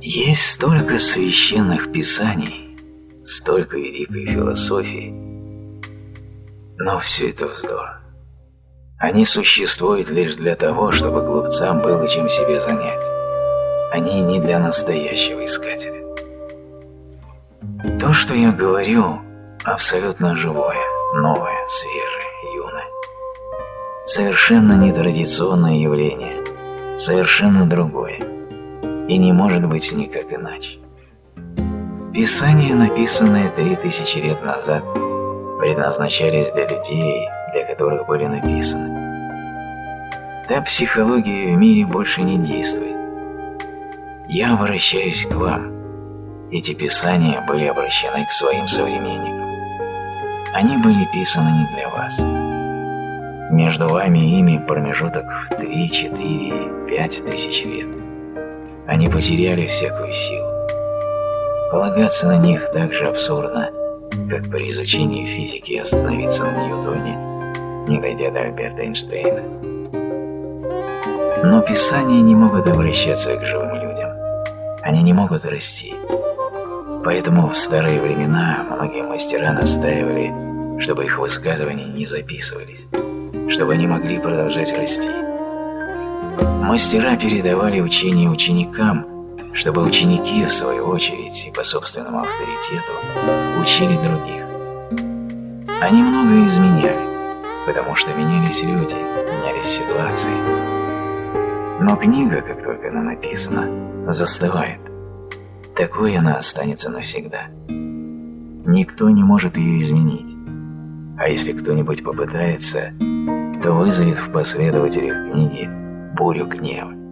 Есть столько священных писаний, столько великой философии, но все это вздор. Они существуют лишь для того, чтобы глупцам было чем себе занять. Они не для настоящего искателя. То, что я говорю, абсолютно живое, новое, свежее, юное. Совершенно нетрадиционное явление, совершенно другое, и не может быть никак иначе. Писания, написанные три тысячи лет назад, предназначались для людей, для которых были написаны. Та психология в мире больше не действует. Я обращаюсь к вам. Эти писания были обращены к своим современникам. Они были писаны не для вас. Между вами и ими промежуток в 3, 4, 5 тысяч лет. Они потеряли всякую силу. Полагаться на них так же абсурдно, как при изучении физики остановиться на Ньютоне, не дойдя до Альберта Эйнштейна. Но писания не могут обращаться к живым людям. Они не могут расти. Поэтому в старые времена многие мастера настаивали, чтобы их высказывания не записывались, чтобы они могли продолжать расти. Мастера передавали учение ученикам, чтобы ученики, в свою очередь, и по собственному авторитету, учили других. Они многое изменяли, потому что менялись люди, менялись ситуации. Но книга, как только она написана, застывает. Такой она останется навсегда. Никто не может ее изменить. А если кто-нибудь попытается, то вызовет в последователях книги бурю гнева.